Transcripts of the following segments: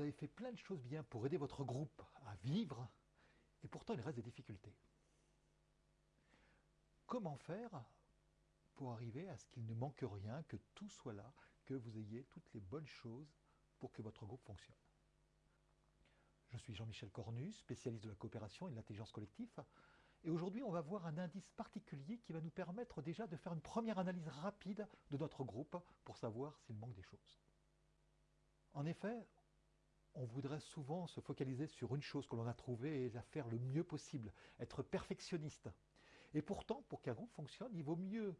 Vous avez fait plein de choses bien pour aider votre groupe à vivre, et pourtant il reste des difficultés. Comment faire pour arriver à ce qu'il ne manque rien, que tout soit là, que vous ayez toutes les bonnes choses pour que votre groupe fonctionne? Je suis Jean-Michel Cornu, spécialiste de la coopération et de l'intelligence collective. Et aujourd'hui, on va voir un indice particulier qui va nous permettre déjà de faire une première analyse rapide de notre groupe pour savoir s'il manque des choses. En effet, on voudrait souvent se focaliser sur une chose que l'on a trouvée et la faire le mieux possible, être perfectionniste. Et pourtant, pour qu'un groupe fonctionne, il vaut mieux,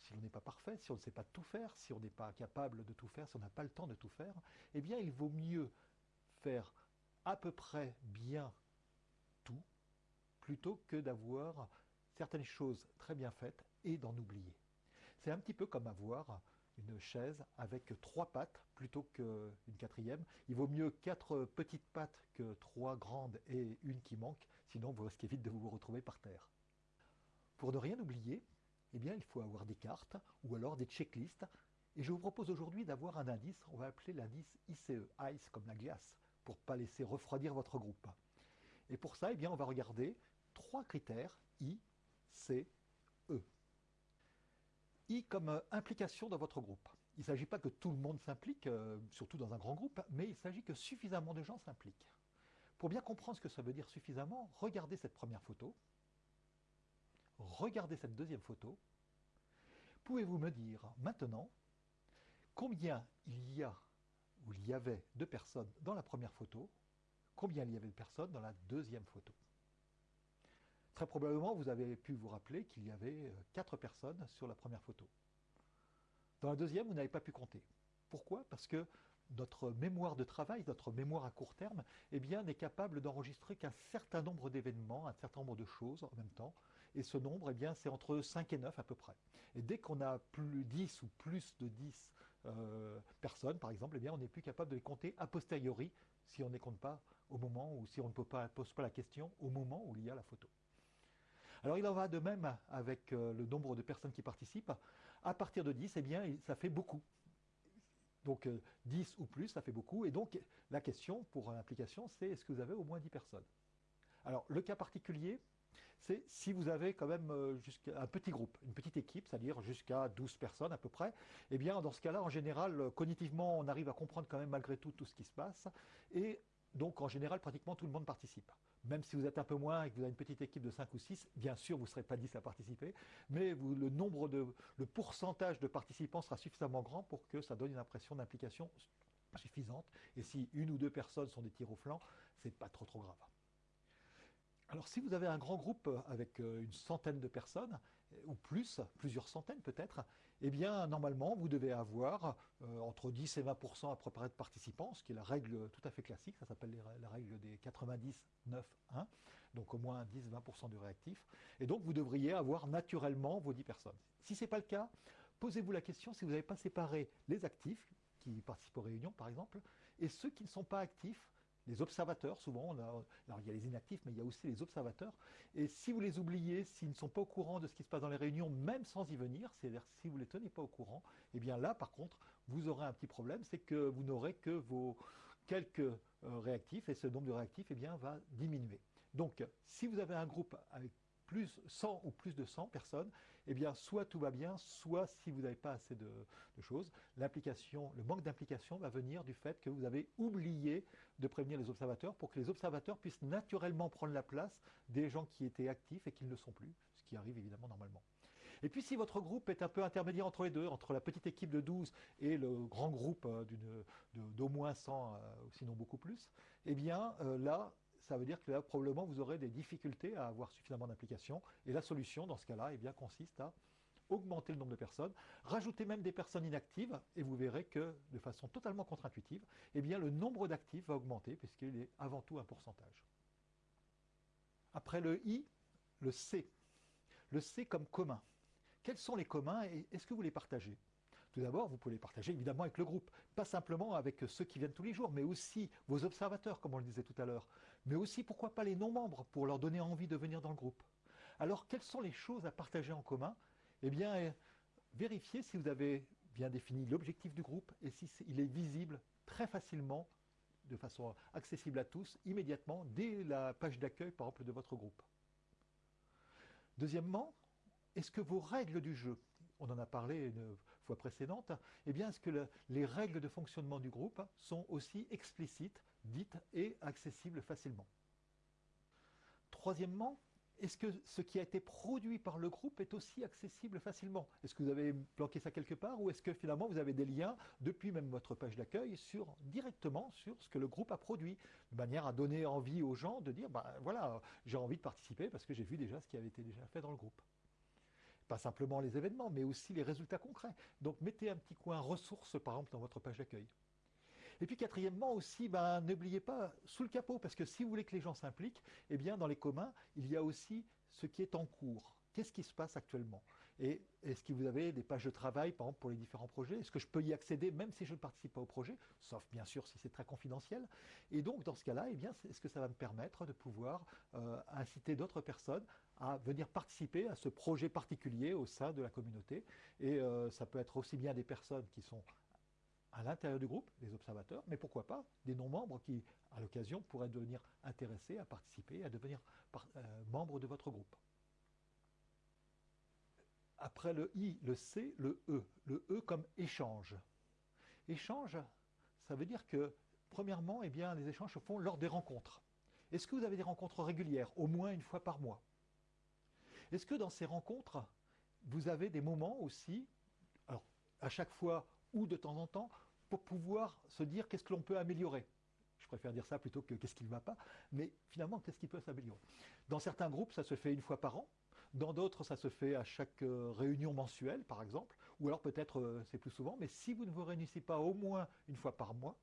si l'on n'est pas parfait, si on ne sait pas tout faire, si on n'est pas capable de tout faire, si on n'a pas le temps de tout faire, eh bien il vaut mieux faire à peu près bien tout, plutôt que d'avoir certaines choses très bien faites et d'en oublier. C'est un petit peu comme avoir une chaise avec trois pattes plutôt qu'une quatrième. Il vaut mieux quatre petites pattes que trois grandes et une qui manque, sinon vous risquez vite de vous retrouver par terre. Pour ne rien oublier, eh bien, il faut avoir des cartes ou alors des checklists. Et je vous propose aujourd'hui d'avoir un indice, on va appeler l'indice ICE, ICE comme la glace, pour ne pas laisser refroidir votre groupe. Et pour ça, eh bien, on va regarder trois critères, I, C. Comme euh, implication dans votre groupe. Il ne s'agit pas que tout le monde s'implique, euh, surtout dans un grand groupe, mais il s'agit que suffisamment de gens s'impliquent. Pour bien comprendre ce que ça veut dire suffisamment, regardez cette première photo, regardez cette deuxième photo. Pouvez-vous me dire maintenant combien il y a ou il y avait de personnes dans la première photo, combien il y avait de personnes dans la deuxième photo? Très probablement, vous avez pu vous rappeler qu'il y avait euh, quatre personnes sur la première photo. Dans la deuxième, vous n'avez pas pu compter. Pourquoi? Parce que notre mémoire de travail, notre mémoire à court terme, eh bien, n'est capable d'enregistrer qu'un certain nombre d'événements, un certain nombre de choses en même temps. Et ce nombre, eh bien, c'est entre 5 et 9 à peu près. Et dès qu'on a plus 10 ou plus de 10 euh, personnes, par exemple, eh bien, on n'est plus capable de les compter a posteriori si on ne les compte pas au moment ou si on ne pose pas la question au moment où il y a la photo. Alors il en va de même avec euh, le nombre de personnes qui participent. À partir de 10, eh bien, ça fait beaucoup. Donc 10 euh, ou plus, ça fait beaucoup. Et donc la question pour l'application, c'est est-ce que vous avez au moins 10 personnes? Alors le cas particulier, c'est si vous avez quand même euh, un petit groupe, une petite équipe, c'est-à-dire jusqu'à 12 personnes à peu près, eh bien dans ce cas-là, en général, cognitivement, on arrive à comprendre quand même malgré tout tout ce qui se passe. Et donc en général, pratiquement tout le monde participe. Même si vous êtes un peu moins et que vous avez une petite équipe de 5 ou 6, bien sûr, vous ne serez pas 10 à participer, mais le nombre de, le pourcentage de participants sera suffisamment grand pour que ça donne une impression d'implication suffisante. Et si une ou deux personnes sont des tirs au flanc, c'est pas trop trop grave. Alors si vous avez un grand groupe avec euh, une centaine de personnes, euh, ou plus, plusieurs centaines peut-être, eh bien normalement vous devez avoir euh, entre 10 et 20% à peu près de participants, ce qui est la règle tout à fait classique, ça s'appelle la règle des 90, 9, 1, donc au moins 10-20% de réactifs, et donc vous devriez avoir naturellement vos 10 personnes. Si ce n'est pas le cas, posez-vous la question si vous n'avez pas séparé les actifs, qui participent aux réunions par exemple, et ceux qui ne sont pas actifs, les observateurs, souvent, alors il y a les inactifs, mais il y a aussi les observateurs. Et si vous les oubliez, s'ils ne sont pas au courant de ce qui se passe dans les réunions, même sans y venir, c'est-à-dire si vous ne les tenez pas au courant, eh bien là, par contre, vous aurez un petit problème, c'est que vous n'aurez que vos quelques euh, réactifs, et ce nombre de réactifs eh bien, va diminuer. Donc, si vous avez un groupe avec plus 100 ou plus de 100 personnes, eh bien, soit tout va bien, soit si vous n'avez pas assez de, choses, l'implication, le manque d'implication va venir du fait que vous avez oublié de prévenir les observateurs pour que les observateurs puissent naturellement prendre la place des gens qui étaient actifs et qui ne le sont plus, ce qui arrive évidemment normalement. Et puis si votre groupe est un peu intermédiaire entre les deux, entre la petite équipe de 12 et le grand groupe euh, d'au moins 100, euh, sinon beaucoup plus, eh bien euh, là, ça veut dire que là, probablement, vous aurez des difficultés à avoir suffisamment d'implication. Et la solution, dans ce cas-là, eh bien, consiste à augmenter le nombre de personnes, rajouter même des personnes inactives, et vous verrez que, de façon totalement contre-intuitive, eh bien, le nombre d'actifs va augmenter, puisqu'il est avant tout un pourcentage. Après le I, le C. Le C comme commun. Quels sont les communs et est-ce que vous les partagez? Tout d'abord, vous pouvez les partager évidemment avec le groupe, pas simplement avec ceux qui viennent tous les jours, mais aussi vos observateurs, comme on le disait tout à l'heure, mais aussi, pourquoi pas, les non-membres, pour leur donner envie de venir dans le groupe. Alors, quelles sont les choses à partager en commun? Eh bien, euh, vérifiez si vous avez bien défini l'objectif du groupe et si est visible très facilement de façon accessible à tous, immédiatement, dès la page d'accueil, par exemple, de votre groupe. Deuxièmement, est-ce que vos règles du jeu, on en a parlé fois précédente, eh bien, est-ce que les règles de fonctionnement du groupe sont aussi explicites, dites et accessibles facilement? Troisièmement, est-ce que ce qui a été produit par le groupe est aussi accessible facilement? Est-ce que vous avez planqué ça quelque part ou est-ce que finalement vous avez des liens depuis même votre page d'accueil sur directement sur ce que le groupe a produit, de manière à donner envie aux gens de dire ben voilà, j'ai envie de participer parce que j'ai vu déjà ce qui avait été déjà fait dans le groupe? Pas simplement les événements, mais aussi les résultats concrets. Donc mettez un petit coin ressources par exemple dans votre page d'accueil. Et puis quatrièmement aussi, ben, n'oubliez pas sous le capot, parce que si vous voulez que les gens s'impliquent, eh bien dans les communs, il y a aussi ce qui est en cours. Qu'est-ce qui se passe actuellement? Et est-ce que vous avez des pages de travail, par exemple, pour les différents projets? Est-ce que je peux y accéder même si je ne participe pas au projet? Sauf bien sûr si c'est très confidentiel. Et donc dans ce cas-là, eh bien, est-ce que ça va me permettre de pouvoir euh, inciter d'autres personnes à venir participer à ce projet particulier au sein de la communauté Et euh, ça peut être aussi bien des personnes qui sont à l'intérieur du groupe, des observateurs, mais pourquoi pas des non-membres qui, à l'occasion, pourraient devenir intéressés à participer, à devenir euh, membres de votre groupe. Après le I, le C, le E. Le E comme échange. Échange, ça veut dire que, premièrement, eh bien, les échanges se font lors des rencontres. Est-ce que vous avez des rencontres régulières, au moins une fois par mois? Est-ce que dans ces rencontres, vous avez des moments aussi, à chaque fois ou de temps en temps pour pouvoir se dire qu'est-ce que l'on peut améliorer? Je préfère dire ça plutôt que qu'est-ce qui ne va pas, mais finalement, qu'est-ce qui peut s'améliorer? Dans certains groupes, ça se fait une fois par an, dans d'autres, ça se fait à chaque euh, réunion mensuelle, par exemple, ou alors peut-être euh, c'est plus souvent, mais si vous ne vous réunissez pas au moins une fois par mois,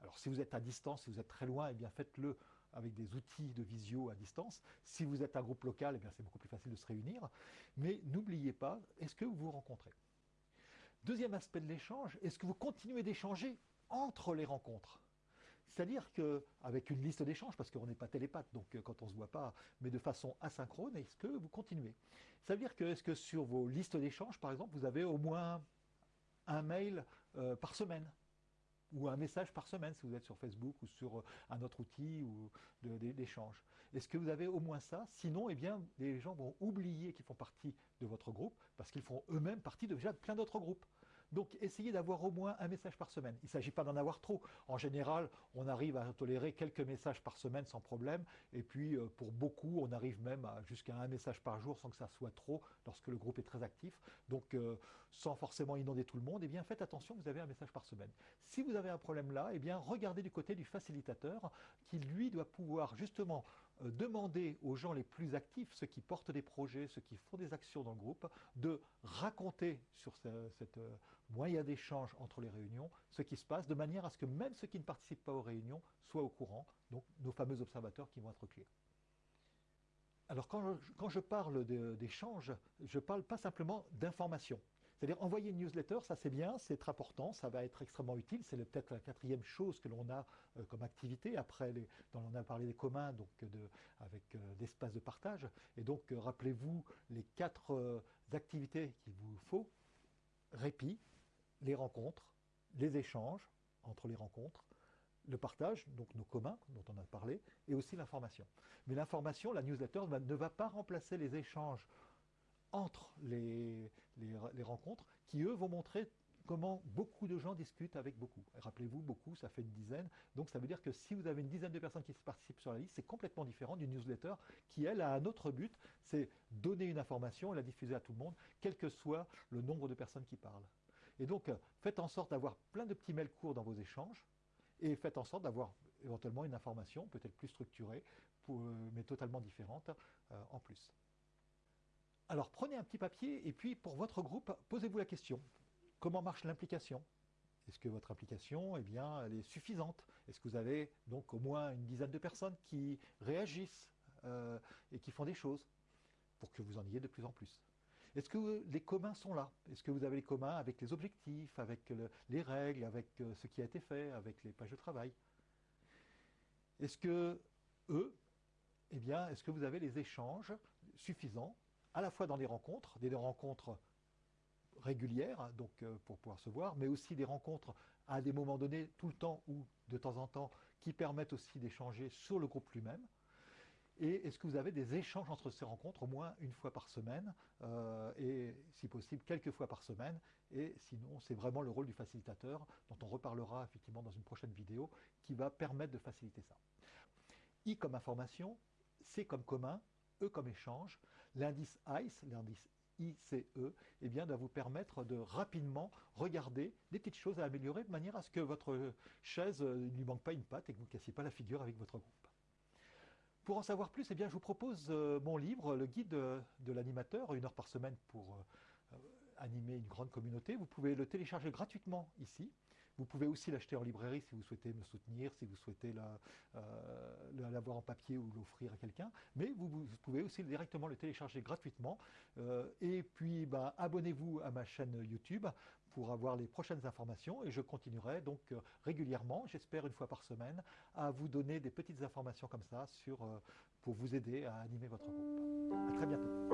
alors si vous êtes à distance, si vous êtes très loin, eh bien faites-le avec des outils de visio à distance. Si vous êtes un groupe local, eh c'est beaucoup plus facile de se réunir. Mais n'oubliez pas, est-ce que vous vous rencontrez? Deuxième aspect de l'échange, est-ce que vous continuez d'échanger entre les rencontres? C'est-à-dire qu'avec une liste d'échanges, parce qu'on n'est pas télépathe, donc euh, quand on ne se voit pas, mais de façon asynchrone, est-ce que vous continuez? Ça veut dire que, est-ce que sur vos listes d'échanges, par exemple, vous avez au moins un mail euh, par semaine? Ou un message par semaine si vous êtes sur Facebook ou sur euh, un autre outil ou d'échange. Est-ce que vous avez au moins ça? Sinon, eh bien, les gens vont oublier qu'ils font partie de votre groupe parce qu'ils font eux-mêmes partie de déjà plein d'autres groupes. Donc essayez d'avoir au moins un message par semaine. Il ne s'agit pas d'en avoir trop. En général, on arrive à tolérer quelques messages par semaine sans problème. Et puis euh, pour beaucoup, on arrive même jusqu'à un message par jour sans que ça soit trop lorsque le groupe est très actif. Donc euh, sans forcément inonder tout le monde, eh bien faites attention, vous avez un message par semaine. Si vous avez un problème là, eh bien regardez du côté du facilitateur qui lui doit pouvoir justement demander aux gens les plus actifs, ceux qui portent des projets, ceux qui font des actions dans le groupe, de raconter sur cette euh, moyen d'échange entre les réunions ce qui se passe, de manière à ce que même ceux qui ne participent pas aux réunions soient au courant, donc nos fameux observateurs qui vont être clés. Alors quand quand je parle d'échange, je ne parle pas simplement d'information. C'est-à-dire envoyer une newsletter, ça c'est bien, c'est important, ça va être extrêmement utile. C'est peut-être la quatrième chose que l'on a euh, comme activité. Après, les, on a parlé des communs, donc de, avec euh, d'espace de partage. Et donc, euh, rappelez-vous les quatre activités qu'il vous faut répit, les rencontres, les échanges entre les rencontres, le partage, donc nos communs dont on a parlé, et aussi l'information. Mais l'information, la newsletter ne va pas remplacer les échanges entre les, rencontres qui, eux, vont montrer comment beaucoup de gens discutent avec beaucoup. Rappelez-vous, beaucoup, ça fait une dizaine. Donc ça veut dire que si vous avez une dizaine de personnes qui participent sur la liste, c'est complètement différent d'une newsletter qui, elle, a un autre but, c'est donner une information et la diffuser à tout le monde, quel que soit le nombre de personnes qui parlent. Et donc, faites en sorte d'avoir plein de petits mails courts dans vos échanges et faites en sorte d'avoir éventuellement une information peut-être plus structurée, euh, mais totalement différente euh, en plus. Alors prenez un petit papier et puis pour votre groupe, posez-vous la question. Comment marche l'implication? Est-ce que votre implication eh bien, est suffisante? Est-ce que vous avez donc au moins une dizaine de personnes qui réagissent euh, et qui font des choses pour que vous en ayez de plus en plus? Est-ce que les communs sont là? Est-ce que vous avez les communs avec les objectifs, avec les règles, avec euh, ce qui a été fait, avec les pages de travail? Est-ce que eux, eh bien, est-ce que vous avez les échanges suffisants à la fois dans des rencontres, des rencontres régulières, donc euh, pour pouvoir se voir, mais aussi des rencontres à des moments donnés, tout le temps ou de temps en temps, qui permettent aussi d'échanger sur le groupe lui-même. Et est-ce que vous avez des échanges entre ces rencontres au moins une fois par semaine euh, et si possible quelques fois par semaine? Et sinon c'est vraiment le rôle du facilitateur dont on reparlera effectivement dans une prochaine vidéo qui va permettre de faciliter ça. I comme information, C comme commun, E comme échange, l'indice ICE, l'indice ICE, eh bien, va vous permettre de rapidement regarder des petites choses à améliorer de manière à ce que votre chaise euh, ne lui manque pas une patte et que vous ne cassiez pas la figure avec votre groupe. Pour en savoir plus, eh bien, je vous propose euh, mon livre, le guide de, l'animateur, une heure par semaine pour euh, animer une grande communauté. Vous pouvez le télécharger gratuitement ici. Vous pouvez aussi l'acheter en librairie si vous souhaitez me soutenir, si vous souhaitez euh, l'avoir en papier ou l'offrir à quelqu'un. Mais vous, pouvez aussi directement le télécharger gratuitement. Euh, et puis, ben, abonnez-vous à ma chaîne YouTube pour avoir les prochaines informations et je continuerai donc euh, régulièrement, j'espère une fois par semaine, à vous donner des petites informations comme ça pour vous aider à animer votre groupe. À très bientôt.